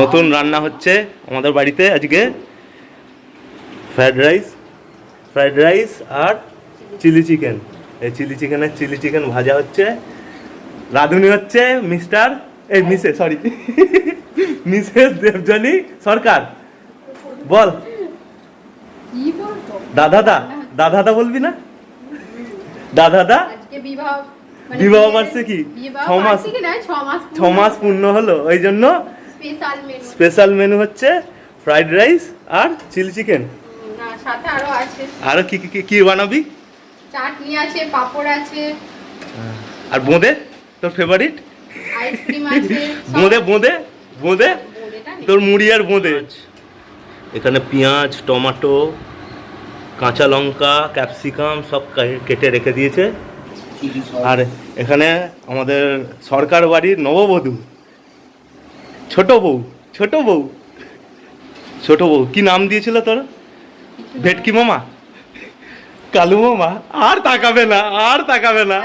নতুন রান্না হচ্ছে আমাদের বাড়িতে আজকে ফ্রাইড রাইস ফ্রাইড রাইস আর চিলি চিকেন। এই চিলি চিকেনের চিলি চিকেন ভাজা হচ্ছে। রাঁধুনি হচ্ছে মিস্টার এই Mrs sorry Mrs Debjani Sarkar. বল। কি বলব দাদা দা দাদা দা বলবি না? দাদা দা বিবাহ মানে বিবাহ বার্ষিকী? ছ মাস ছ মাস পূর্ণ হলো ওই জন্য স্পেশাল মেনু। স্পেশাল মেনু হচ্ছে ফ্রাইড রাইস আর চিলি চিকেন। না সাথে আরও আছে। আরও কি কি কি- কি বানাবি? চাটনি আছে পাপড় আছে। আর বোঁদে? তোর ফেভারিট আইসক্রিম আছে বোঁদে বোঁদে বোঁদে? তোর মুড়ি আর বোঁদে। এখানে পেঁয়াজ টমেটো কাঁচা লঙ্কা ক্যাপসিকাম সব কেটে রেখে দিয়েছে। আর এখানে আমাদের সরকার বাড়ির নববধূ। ছোট বউ ছোট বউ। ছোট বউ কি নাম দিয়েছিল তোর? ভেটকি মামা? কালু মামা? আর তাকাবে না আর তাকাবে না।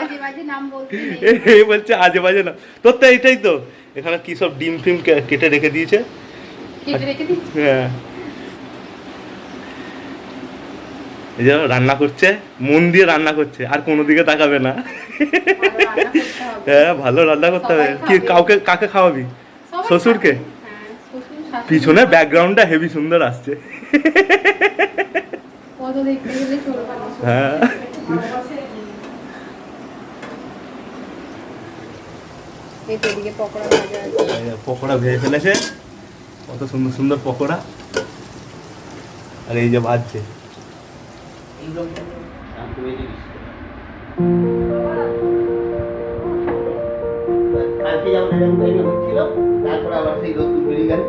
এই বলছে আজে বাজে না। তোর তো এইটাই তো এখানে কি সব ডিম ফিম কেটে রেখে দিয়েছে? হ্যাঁ। এই যে রান্না করছে মন দিয়ে রান্না করছে আর কোনো দিকে তাকাবে না। হ্যাঁ ভালো রান্না করতে হবে। কি কাউকে কাকে খাওয়াবি? শ্বশুরকে? হ্যাঁ, পিছনে ব্যাকগ্রাউন্ডটা হেভি সুন্দর আসছে। হ্যাঁ। পকোড়া ভাজা ফেলেছে। কত সুন্দর সুন্দর পকোড়া। আর এই যে ভাজছে। yang dari mukanya kecil tak lawan si itu beli kan?